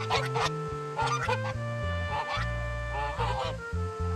Oh, my God.